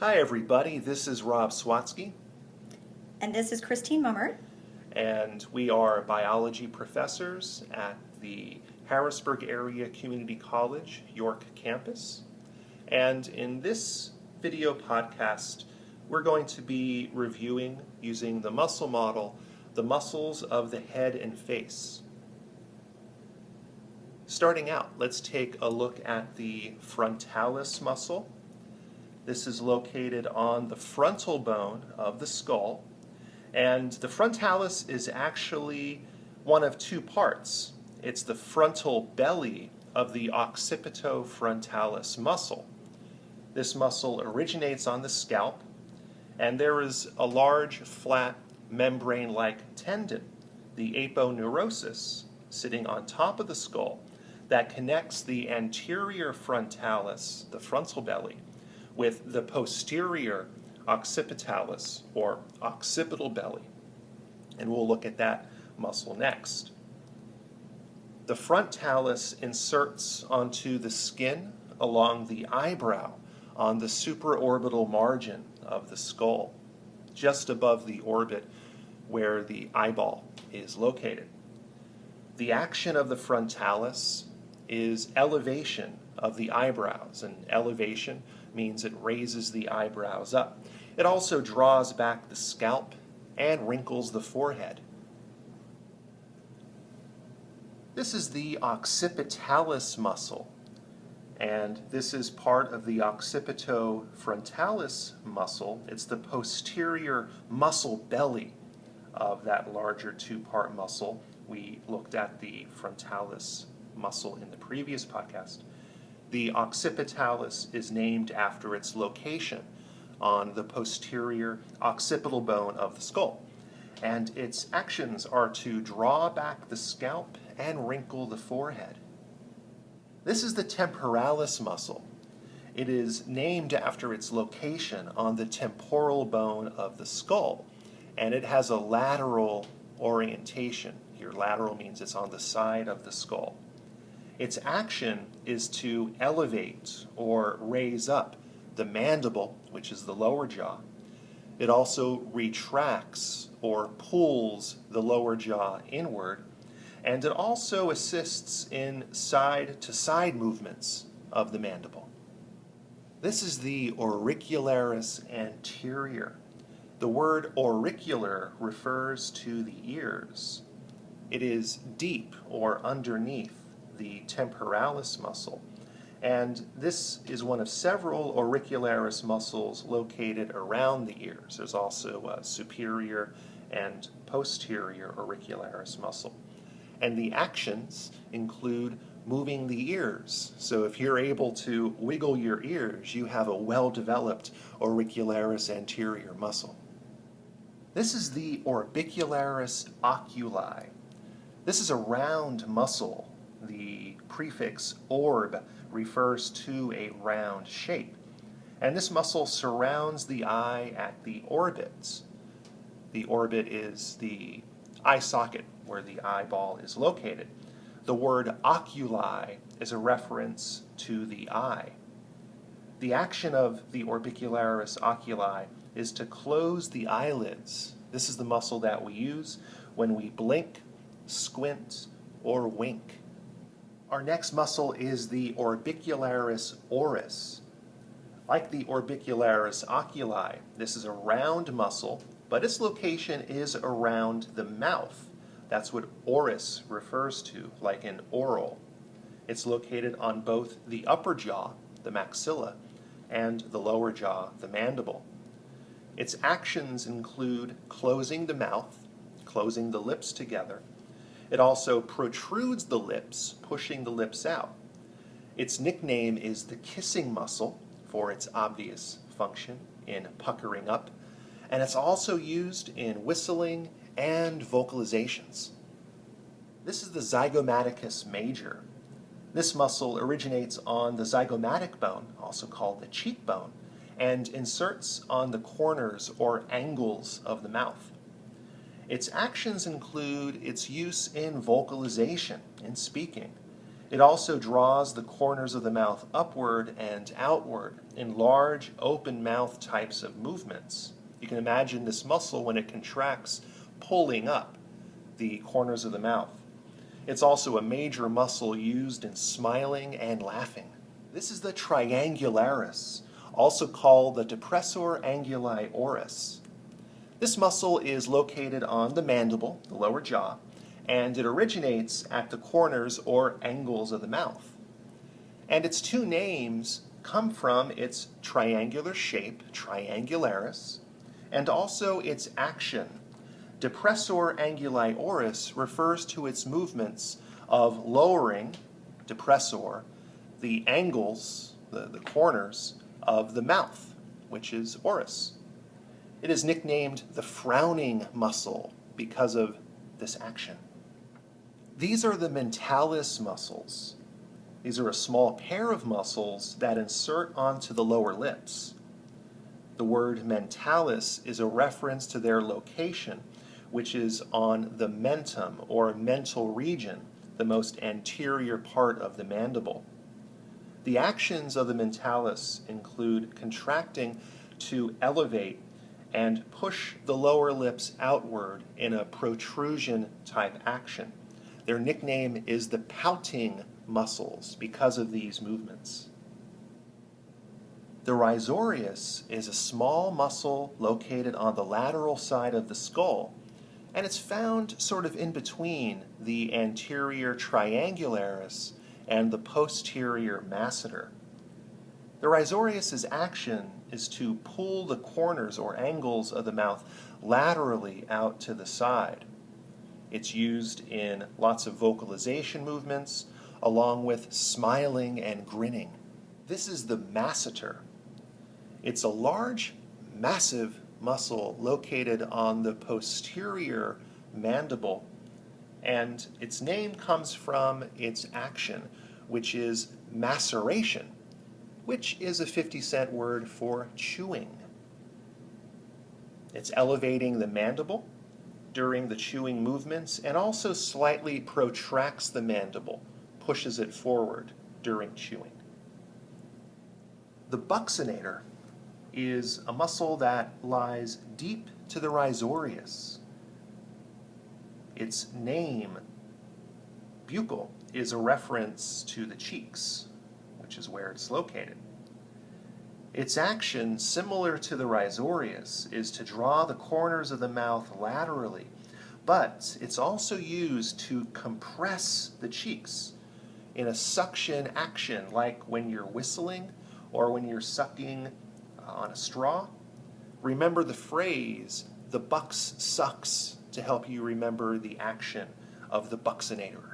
Hi, everybody. This is Rob Swatsky, And this is Christine Mummer. and we are biology professors at the Harrisburg Area Community College, York campus. And in this video podcast, we're going to be reviewing, using the muscle model, the muscles of the head and face. Starting out, let's take a look at the frontalis muscle. This is located on the frontal bone of the skull. And the frontalis is actually one of two parts. It's the frontal belly of the occipitofrontalis muscle. This muscle originates on the scalp, and there is a large, flat, membrane like tendon, the aponeurosis, sitting on top of the skull that connects the anterior frontalis, the frontal belly, with the posterior occipitalis or occipital belly. And we'll look at that muscle next. The frontalis inserts onto the skin along the eyebrow on the supraorbital margin of the skull, just above the orbit where the eyeball is located. The action of the frontalis is elevation of the eyebrows, and elevation means it raises the eyebrows up. It also draws back the scalp and wrinkles the forehead. This is the occipitalis muscle, and this is part of the occipitofrontalis muscle. It's the posterior muscle belly of that larger two-part muscle. We looked at the frontalis muscle in the previous podcast. The occipitalis is named after its location on the posterior occipital bone of the skull. And its actions are to draw back the scalp and wrinkle the forehead. This is the temporalis muscle. It is named after its location on the temporal bone of the skull, and it has a lateral orientation. Here, lateral means it's on the side of the skull. Its action is to elevate or raise up the mandible, which is the lower jaw. It also retracts or pulls the lower jaw inward, and it also assists in side to side movements of the mandible. This is the auricularis anterior. The word auricular refers to the ears. It is deep or underneath the temporalis muscle. And this is one of several auricularis muscles located around the ears. There's also a superior and posterior auricularis muscle. And the actions include moving the ears. So if you're able to wiggle your ears, you have a well-developed auricularis anterior muscle. This is the orbicularis oculi. This is a round muscle the prefix orb refers to a round shape. And this muscle surrounds the eye at the orbits. The orbit is the eye socket where the eyeball is located. The word oculi is a reference to the eye. The action of the orbicularis oculi is to close the eyelids. This is the muscle that we use when we blink, squint, or wink. Our next muscle is the orbicularis oris. Like the orbicularis oculi, this is a round muscle, but its location is around the mouth. That's what oris refers to, like an oral. It's located on both the upper jaw, the maxilla, and the lower jaw, the mandible. Its actions include closing the mouth, closing the lips together, it also protrudes the lips, pushing the lips out. Its nickname is the kissing muscle for its obvious function in puckering up, and it's also used in whistling and vocalizations. This is the zygomaticus major. This muscle originates on the zygomatic bone, also called the cheekbone, and inserts on the corners or angles of the mouth. Its actions include its use in vocalization, in speaking. It also draws the corners of the mouth upward and outward in large open mouth types of movements. You can imagine this muscle when it contracts pulling up the corners of the mouth. It's also a major muscle used in smiling and laughing. This is the triangularis, also called the depressor anguli oris. This muscle is located on the mandible, the lower jaw, and it originates at the corners or angles of the mouth. And its two names come from its triangular shape, triangularis, and also its action. Depressor anguli oris refers to its movements of lowering, depressor, the angles, the, the corners of the mouth, which is oris. It is nicknamed the frowning muscle because of this action. These are the mentalis muscles. These are a small pair of muscles that insert onto the lower lips. The word mentalis is a reference to their location, which is on the mentum or mental region, the most anterior part of the mandible. The actions of the mentalis include contracting to elevate and push the lower lips outward in a protrusion type action. Their nickname is the pouting muscles because of these movements. The risorius is a small muscle located on the lateral side of the skull, and it's found sort of in between the anterior triangularis and the posterior masseter. The risorius's action is to pull the corners or angles of the mouth laterally out to the side. It's used in lots of vocalization movements, along with smiling and grinning. This is the masseter. It's a large, massive muscle located on the posterior mandible, and its name comes from its action, which is maceration, which is a 50 cent word for chewing. It's elevating the mandible during the chewing movements and also slightly protracts the mandible, pushes it forward during chewing. The buccinator is a muscle that lies deep to the risorius. Its name, buccal, is a reference to the cheeks, which is where it's located. Its action, similar to the risorius, is to draw the corners of the mouth laterally, but it's also used to compress the cheeks in a suction action, like when you're whistling or when you're sucking uh, on a straw. Remember the phrase, the bucks sucks, to help you remember the action of the buccinator.